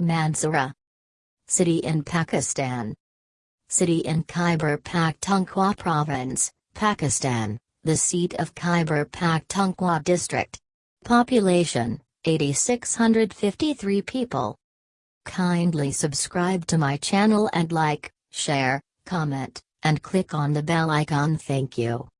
Mansura, City in Pakistan. City in Khyber Pakhtunkhwa Province, Pakistan, the seat of Khyber Pakhtunkhwa District. Population 8653 people. Kindly subscribe to my channel and like, share, comment, and click on the bell icon. Thank you.